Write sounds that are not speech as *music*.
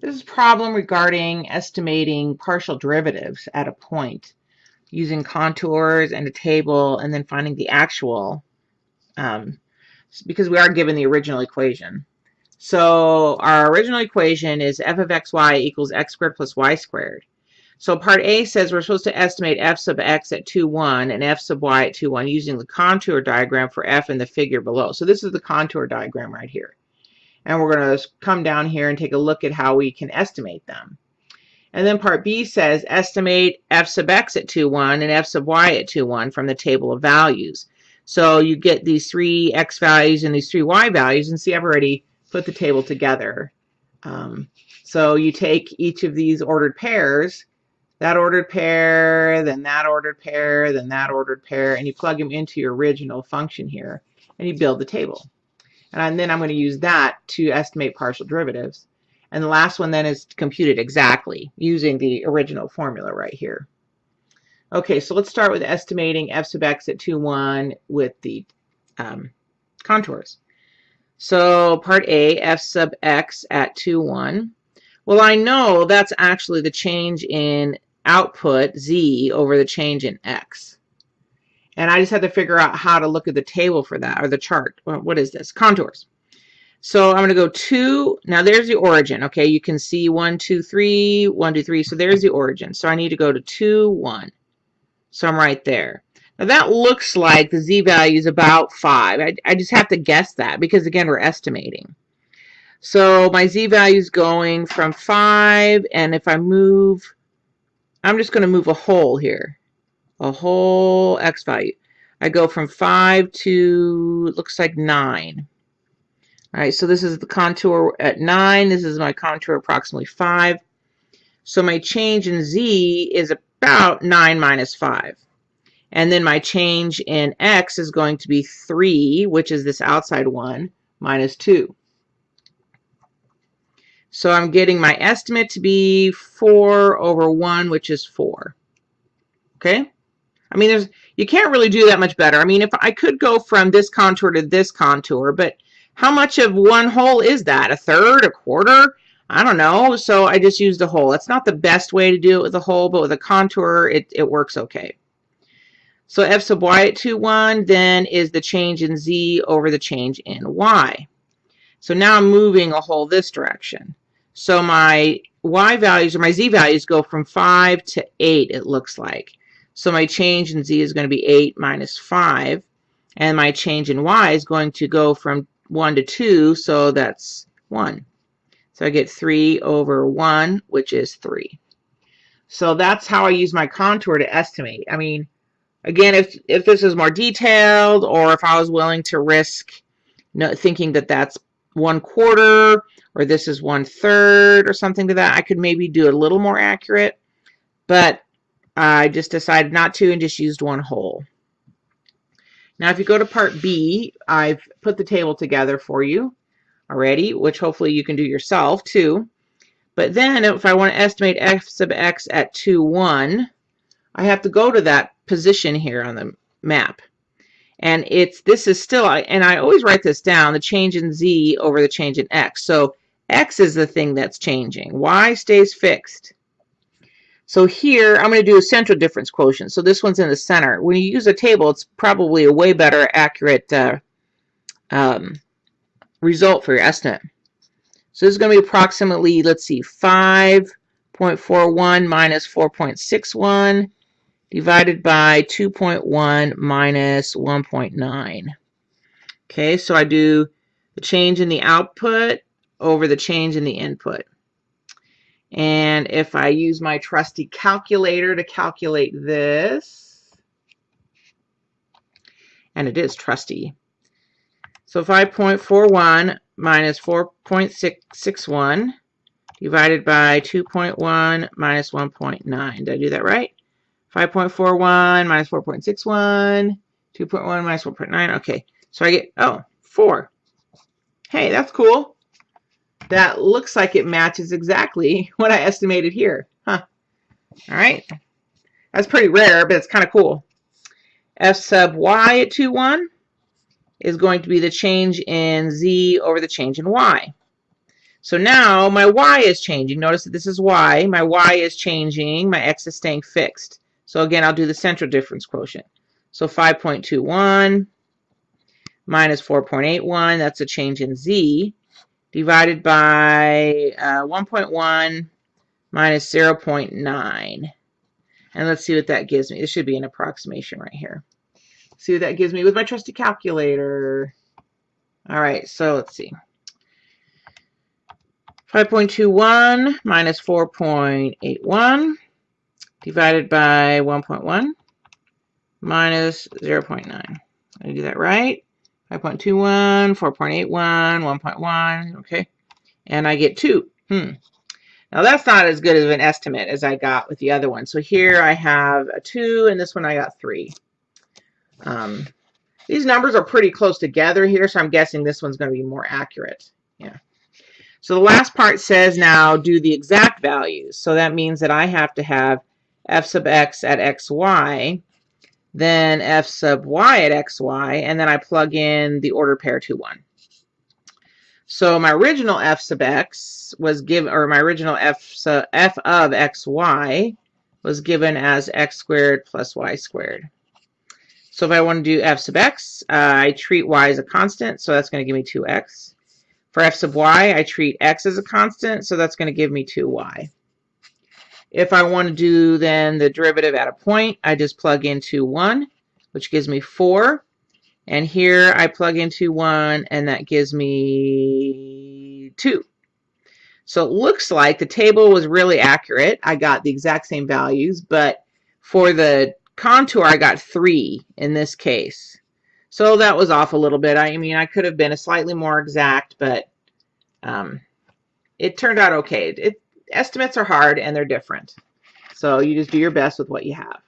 This is a problem regarding estimating partial derivatives at a point using contours and a table and then finding the actual um, because we are given the original equation. So our original equation is f of xy equals x squared plus y squared. So part A says we're supposed to estimate f sub x at 2, 1 and f sub y at 2, 1 using the contour diagram for f in the figure below. So this is the contour diagram right here. And we're going to come down here and take a look at how we can estimate them. And then part B says estimate f sub x at 2, 1 and f sub y at 2, 1 from the table of values. So you get these three x values and these three y values. And see, I've already put the table together. Um, so you take each of these ordered pairs, that ordered pair, then that ordered pair, then that ordered pair, and you plug them into your original function here, and you build the table. And then I'm going to use that to estimate partial derivatives. And the last one then is computed exactly using the original formula right here. Okay, so let's start with estimating f sub x at 2, 1 with the um, contours. So part A, f sub x at 2, 1. Well, I know that's actually the change in output z over the change in x. And I just had to figure out how to look at the table for that, or the chart. What is this? Contours. So I'm going to go 2. Now there's the origin. Okay, you can see 1, 2, 3, 1, 2, 3. So there's the origin. So I need to go to 2, 1. So I'm right there. Now that looks like the z-value is about 5. I, I just have to guess that because, again, we're estimating. So my z-value is going from 5, and if I move, I'm just going to move a whole here a whole x value. I go from 5 to, looks like 9. All right, so this is the contour at 9. This is my contour approximately 5. So my change in z is about 9 minus 5. And then my change in x is going to be 3, which is this outside one, minus 2. So I'm getting my estimate to be 4 over 1, which is 4. Okay? I mean, there's you can't really do that much better. I mean, if I could go from this contour to this contour, but how much of one whole is that? A third, a quarter? I don't know. So I just used a whole. It's not the best way to do it with a whole, but with a contour, it, it works okay. So f sub y at 2, 1 then is the change in z over the change in y. So now I'm moving a whole this direction. So my y values or my z values go from 5 to 8, it looks like. So my change in z is going to be 8 minus 5. And my change in y is going to go from 1 to 2, so that's 1. So I get 3 over 1, which is 3. So that's how I use my contour to estimate. I mean, again, if, if this is more detailed or if I was willing to risk thinking that that's one quarter or this is one third or something to that, I could maybe do a little more accurate. But I just decided not to and just used one whole. Now, if you go to part B, I've put the table together for you already, which hopefully you can do yourself too. But then if I want to estimate f sub x at 2, 1, I have to go to that position here on the map. And it's this is still, I and I always write this down, the change in z over the change in x. So x is the thing that's changing. y stays fixed. So here, I'm going to do a central difference quotient. So this one's in the center. When you use a table, it's probably a way better accurate uh, um, result for your estimate. So this is going to be approximately, let's see, 5.41 minus 4.61 divided by 2.1 minus 1.9. Okay, so I do the change in the output over the change in the input. And if I use my trusty calculator to calculate this, and it is trusty. So 5.41 minus 4.661 divided by 2.1 minus 1.9. Did I do that right? 5.41 minus 4.61, 2.1 minus 1.9. Okay, so I get, oh, 4. Hey, that's cool that looks like it matches exactly *laughs* what I estimated here. Huh. All right. That's pretty rare, but it's kind of cool. F sub y at 2, 1 is going to be the change in z over the change in y. So now my y is changing. Notice that this is y. My y is changing. My x is staying fixed. So again, I'll do the central difference quotient. So 5.21 minus 4.81, that's a change in z, divided by uh, 1.1 minus 0.9. And let's see what that gives me. This should be an approximation right here. See what that gives me with my trusty calculator. All right, so let's see. 5.21 minus 4.81 divided by 1.1 minus 0.9. I do that right. 5.21, 4.81, 1.1, okay. And I get 2. Hmm. Now that's not as good of an estimate as I got with the other one. So here I have a 2 and this one I got 3. Um, these numbers are pretty close together here, so I'm guessing this one's going to be more accurate. Yeah. So the last part says now do the exact values. So that means that I have to have f sub x at xy, then f sub y at xy, and then I plug in the order pair to 1. So my original f sub x was given, or my original f, sub, f of xy was given as x squared plus y squared. So if I want to do f sub x, uh, I treat y as a constant, so that's going to give me 2x. For f sub y, I treat x as a constant, so that's going to give me 2y. If I want to do then the derivative at a point, I just plug into 1, which gives me 4. And here I plug into 1, and that gives me 2. So it looks like the table was really accurate. I got the exact same values, but for the contour, I got 3 in this case. So that was off a little bit. I mean, I could have been a slightly more exact, but um, it turned out okay. It, estimates are hard and they're different. So you just do your best with what you have.